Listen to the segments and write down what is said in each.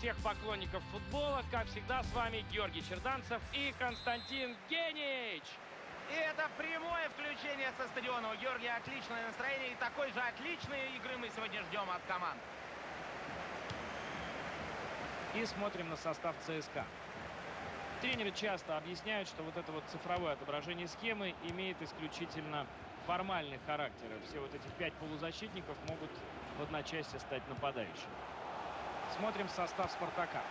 всех поклонников футбола. Как всегда, с вами Георгий Черданцев и Константин Генич. И это прямое включение со стадиона. У Георгия отличное настроение. И такой же отличной игры мы сегодня ждем от команд. И смотрим на состав ЦСКА. Тренеры часто объясняют, что вот это вот цифровое отображение схемы имеет исключительно формальный характер. Все вот эти пять полузащитников могут в одночасье стать нападающими. Смотрим состав «Спартака».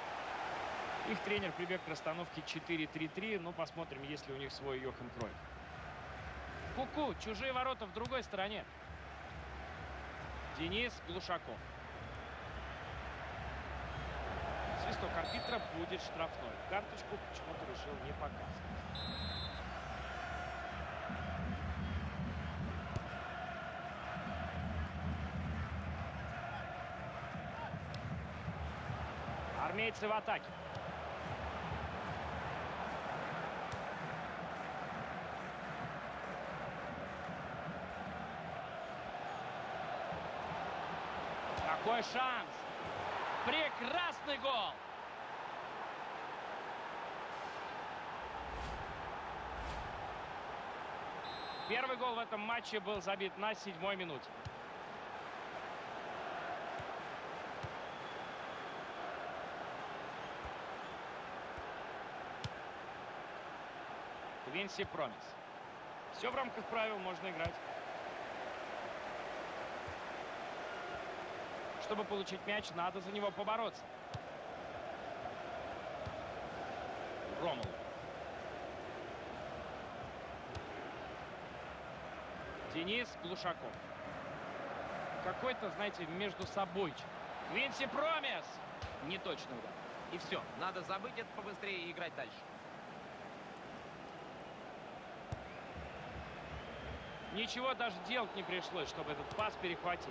Их тренер прибег к расстановке 4-3-3. Ну, посмотрим, есть ли у них свой Йохем Кройф. Ку-ку, чужие ворота в другой стороне. Денис Глушаков. Свисток арбитра будет штрафной. Карточку почему-то решил не показывать. Армейцы в атаке. Какой шанс! Прекрасный гол! Первый гол в этом матче был забит на седьмой минуте. Квинси Промис. Все в рамках правил, можно играть. Чтобы получить мяч, надо за него побороться. Ромул. Денис Глушаков. Какой-то, знаете, между собой. Квинси Промис! Неточный удар. И все. Надо забыть это побыстрее и играть дальше. Ничего даже делать не пришлось, чтобы этот пас перехватить.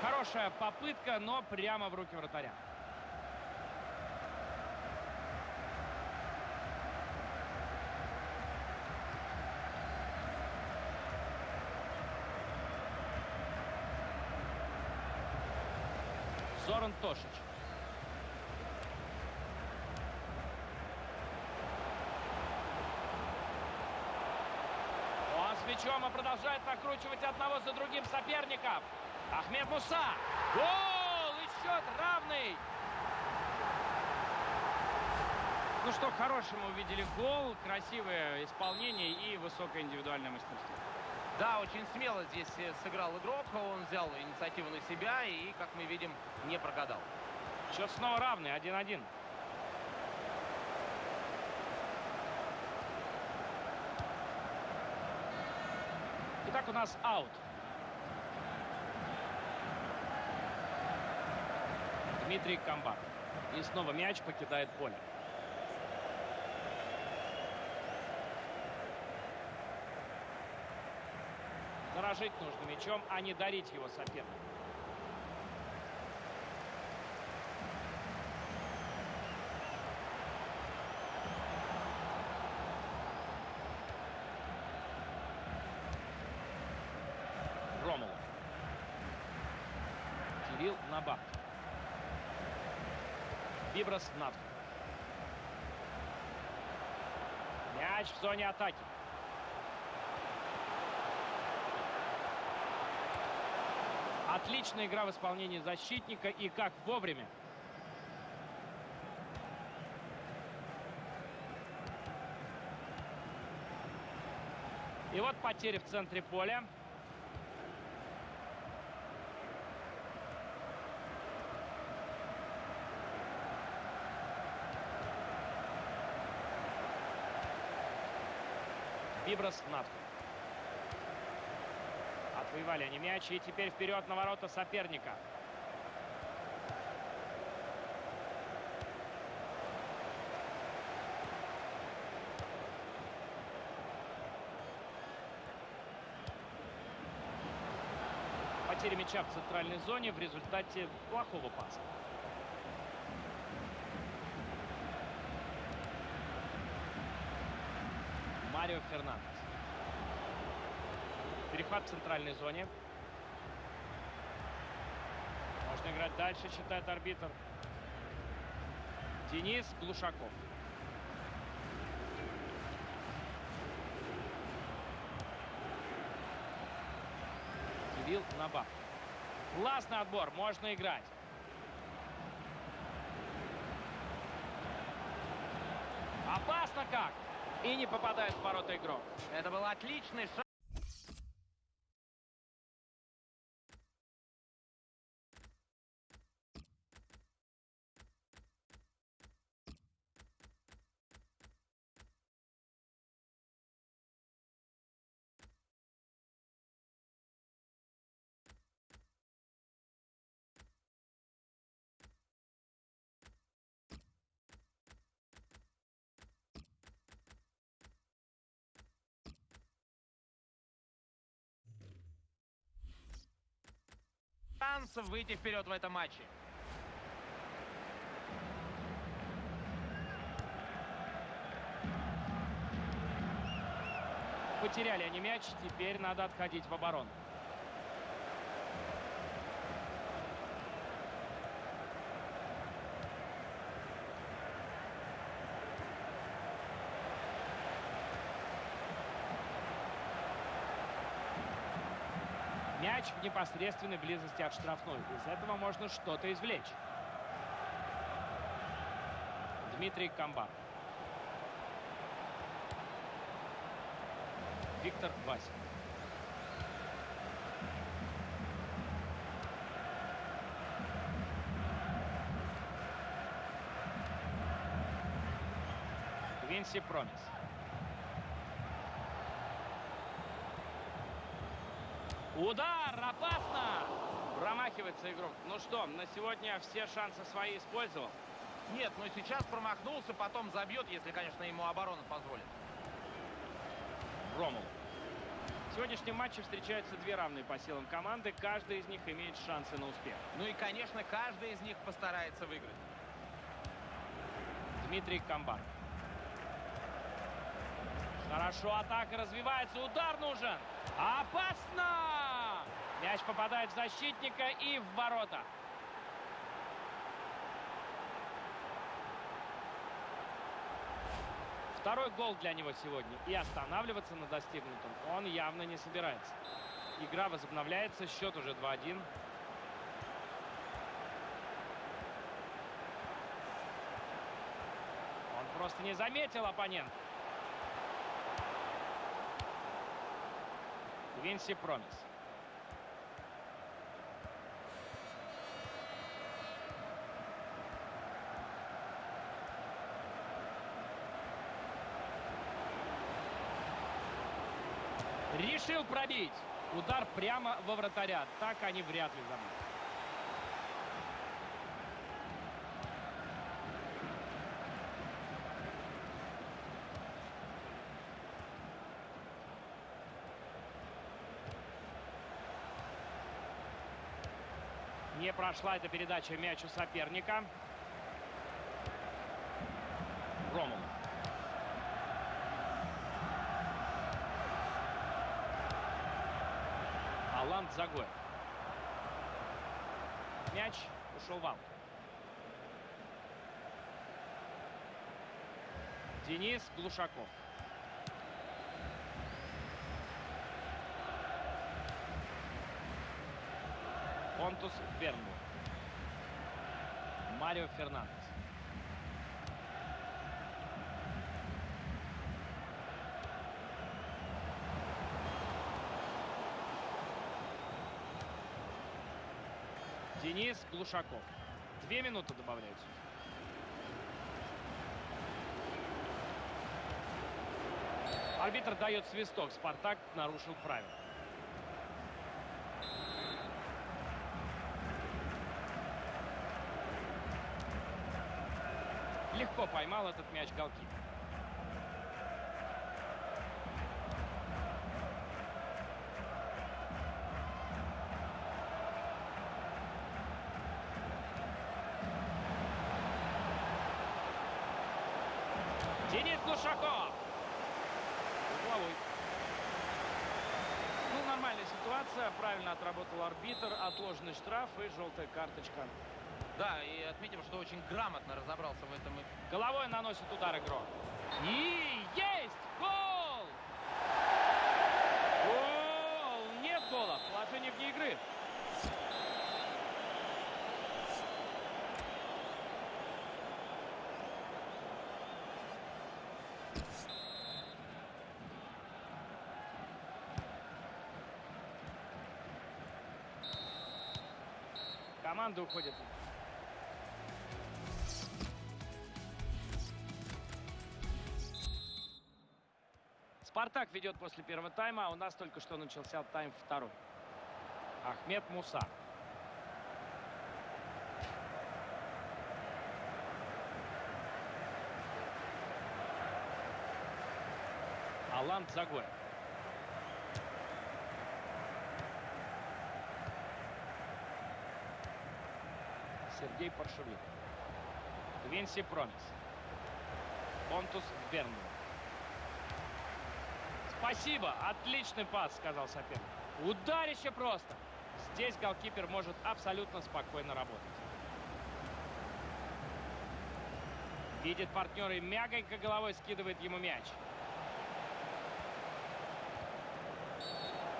Хорошая попытка, но прямо в руки вратаря. Зоран Тошич. Он с мячом и продолжает накручивать одного за другим соперников. Ахмед Муса. Гол! И счет равный. Ну что, хорошему увидели гол, красивое исполнение и высокое индивидуальное мастерство. Да, очень смело здесь э, сыграл игрок. Он взял инициативу на себя и, как мы видим, не прогадал. Счет снова равный, 1-1. Итак, у нас аут. Дмитрий Камбар. И снова мяч покидает поле. Дорожить нужно мячом, а не дарить его сопернику. Ромулов. Кирилл Набат. Виброс Над. Мяч в зоне атаки. Отличная игра в исполнении защитника и как вовремя. И вот потери в центре поля. Виброс Натко. Отвоевали они мяч. И теперь вперед на ворота соперника. Потеря мяча в центральной зоне в результате плохого паса. Марио Фернандес. Перехват в центральной зоне. Можно играть дальше, считает арбитр. Денис Глушаков. Кирилл Набав. Классный отбор, можно играть. Опасно как! И не попадает в ворота игрок. Это был отличный шаг. Шансов выйти вперед в этом матче. Потеряли они мяч, теперь надо отходить в оборону. Мяч в непосредственной близости от штрафной. Из этого можно что-то извлечь. Дмитрий Камбар. Виктор Васин. Винси Промис. Удар! Опасно! Промахивается игрок. Ну что, на сегодня все шансы свои использовал? Нет, но сейчас промахнулся, потом забьет, если, конечно, ему оборона позволит. Ромул. В сегодняшнем матче встречаются две равные по силам команды. Каждая из них имеет шансы на успех. Ну и, конечно, каждый из них постарается выиграть. Дмитрий Камбар. Хорошо, атака развивается. Удар нужен. Опасно! Мяч попадает в защитника и в ворота. Второй гол для него сегодня. И останавливаться на достигнутом он явно не собирается. Игра возобновляется. Счет уже 2-1. Он просто не заметил оппонента. Винси Промис. Решил пробить. Удар прямо во вратаря. Так они вряд ли забьют. Не прошла эта передача мячу соперника. Ромул. Алан Загоев. Мяч ушел в аут. Денис Глушаков. Понтус Бернбург. Марио Фернандес. Денис Глушаков. Две минуты добавляются. Арбитр дает свисток. Спартак нарушил правила. Легко поймал этот мяч голкипер. Глушаков. Угловой. Ну, нормальная Правильно отработал арбитр. Отложенный штраф и желтая карточка. Да, и отметим, что очень грамотно разобрался в этом. Головой наносит удар игрок. И есть гол! Гол! Нет гола. Положение вне игры. Команда уходит. Спартак ведет после первого тайма, а у нас только что начался тайм второй. Ахмед Муса. Алан Загоев. Сергей Паршевик. Квинси Промис. Понтус Бернман. Спасибо, отличный пас, сказал соперник. Ударище просто. Здесь голкипер может абсолютно спокойно работать. Видит партнера и мягонько головой скидывает ему мяч.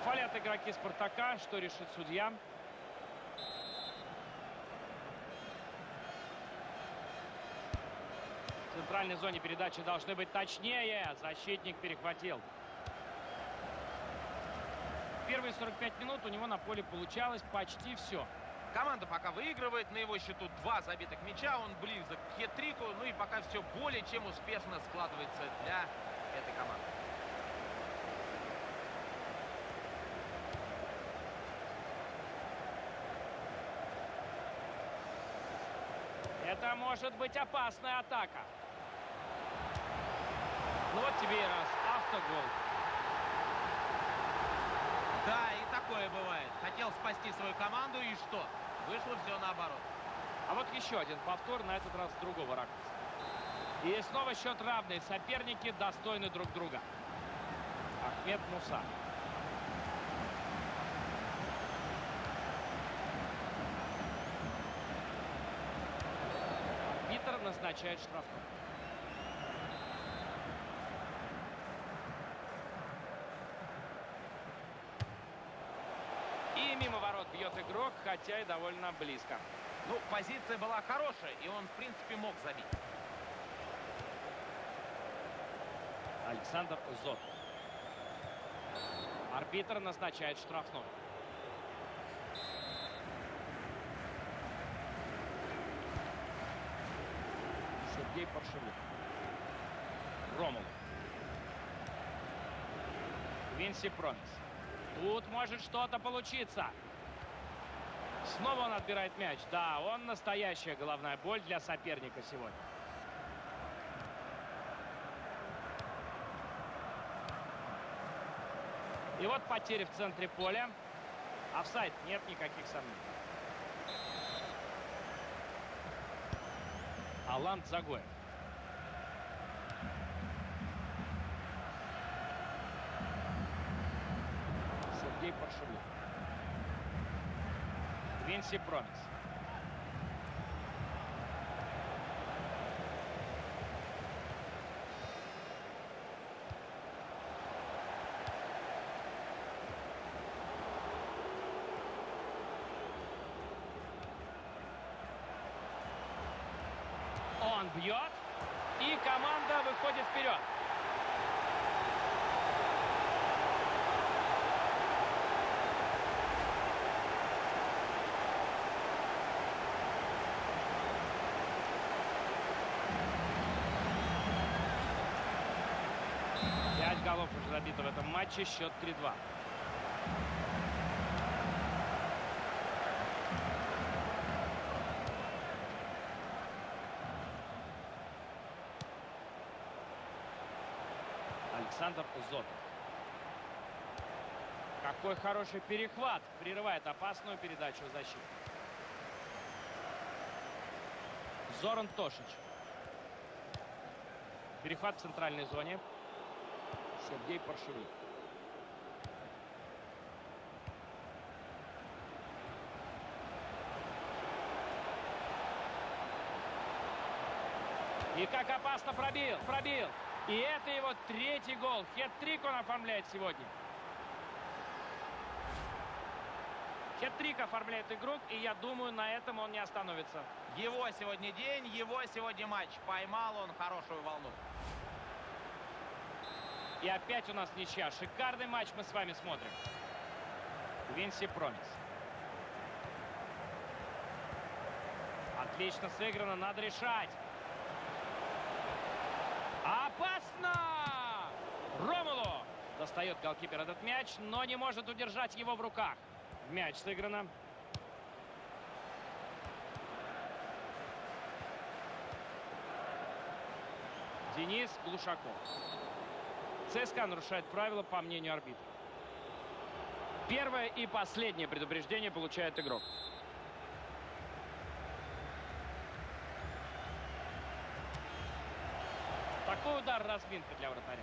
Фалят игроки Спартака. Что решит судья? Центральной зоне передачи должны быть точнее. Защитник перехватил. Первые 45 минут у него на поле получалось почти все. Команда пока выигрывает. На его счету два забитых мяча. Он близок к хет-трику. Ну и пока все более чем успешно складывается для этой команды. Это может быть опасная атака. Ну вот тебе и раз. Автогол. Да, и такое бывает. Хотел спасти свою команду, и что? Вышло все наоборот. А вот еще один повтор, на этот раз с другого ракурса. И снова счет равный. Соперники достойны друг друга. Ахмед Муса. Арбитр назначает штрафной. И мимо ворот бьет игрок, хотя и довольно близко. Ну, позиция была хорошая, и он, в принципе, мог забить. Александр Зот. Арбитр назначает штрафной. Сергей Паршевик. Ромул. Винси Промис. Тут может что-то получиться. Снова он отбирает мяч. Да, он настоящая головная боль для соперника сегодня. И вот потери в центре поля. Офсайд, нет никаких сомнений. Алан Загоев. Сергей Паршевик. Винси Промис. Он бьет. И команда выходит вперед. Пять голов уже забито в этом матче. Счет 3-2. Александр Зотов. Какой хороший перехват. Прерывает опасную передачу защиты. Зоран Тошич. Перехват в центральной зоне. Сергей Паршевик. И как опасно пробил, пробил. И это его третий гол. Хет-трик он оформляет сегодня. Хет-трик оформляет игрок, и я думаю, на этом он не остановится. Его сегодня день, его сегодня матч. Поймал он хорошую волну. И опять у нас ничья. Шикарный матч мы с вами смотрим. Винси Промис. Отлично сыграно, надо решать. Опасно! Ромулу достает голкипер этот мяч, но не может удержать его в руках. Мяч сыграно. Денис Глушаков. ЦСКА нарушает правила, по мнению арбитра. Первое и последнее предупреждение получает игрок. Такой удар разминка для вратаря.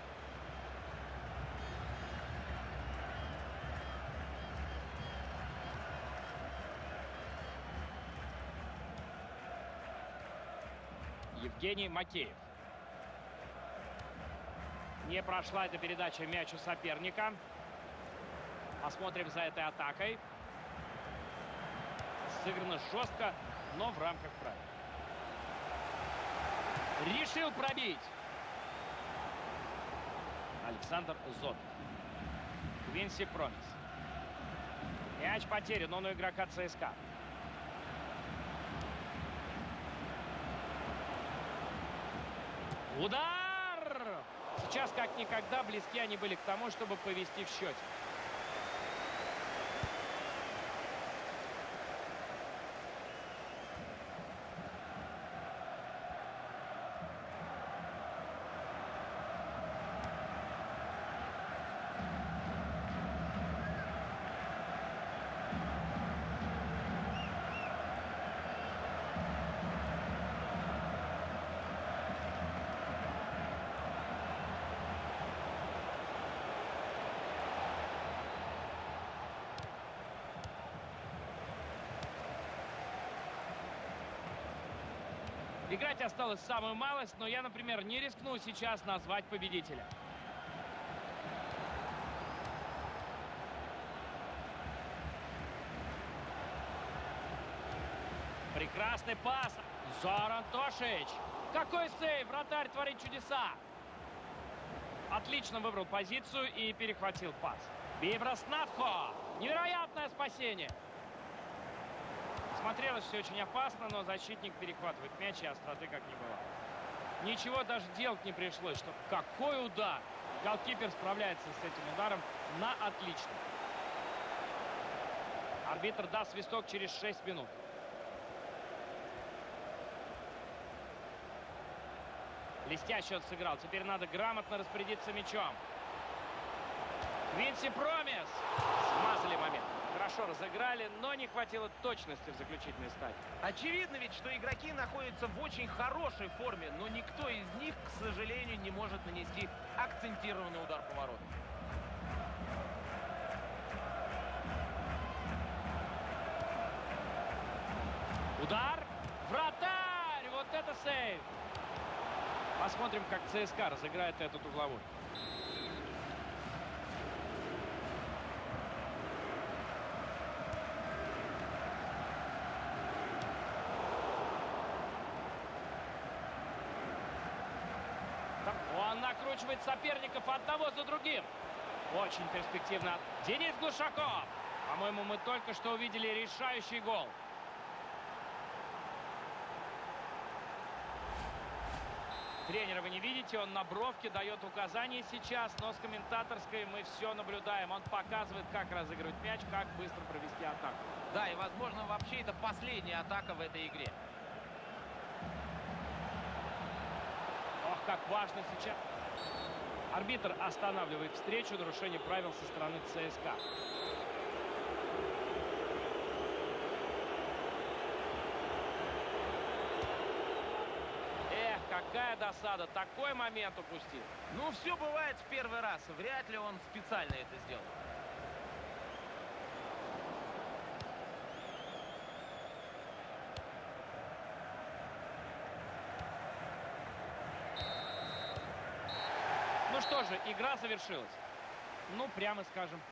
Евгений Макеев. Не прошла эта передача мячу соперника. Посмотрим за этой атакой. Сыграно жестко, но в рамках правил. Решил пробить. Александр Зот. Винси Промис. Мяч потерян, он у игрока ЦСКА. Удар! Сейчас как никогда близки они были к тому, чтобы повести в счете. Играть осталось самую малость, но я, например, не рискну сейчас назвать победителя. Прекрасный пас. Зоран Тошич. Какой сейв! Вратарь творит чудеса. Отлично выбрал позицию и перехватил пас. Бибрас Надхо. Невероятное спасение. Смотрелось все очень опасно, но защитник перехватывает мяч, и остроты как не было. Ничего даже делать не пришлось. Что какой удар! Голкипер справляется с этим ударом на отлично. Арбитр даст свисток через 6 минут. Блестяще он сыграл. Теперь надо грамотно распорядиться мячом. Винси Промис. Хорошо разыграли, но не хватило точности в заключительной стадии. Очевидно ведь, что игроки находятся в очень хорошей форме, но никто из них, к сожалению, не может нанести акцентированный удар по воротам. Удар. Вратарь! Вот это сейв! Посмотрим, как ЦСКА разыграет этот угловой. Он накручивает соперников одного за другим. Очень перспективно. Денис Глушаков. По-моему, мы только что увидели решающий гол. Тренера вы не видите, он на бровке дает указания сейчас, но с комментаторской мы все наблюдаем. Он показывает, как разыгрывать мяч, как быстро провести атаку. Да, и, возможно, вообще это последняя атака в этой игре. Ох, как важно сейчас. Арбитр останавливает встречу, нарушение правил со стороны ЦСКА. Эх, как Какая досада, такой момент упустил. Ну, все бывает в первый раз. Вряд ли он специально это сделал. Ну что же, игра завершилась. Ну, прямо скажем,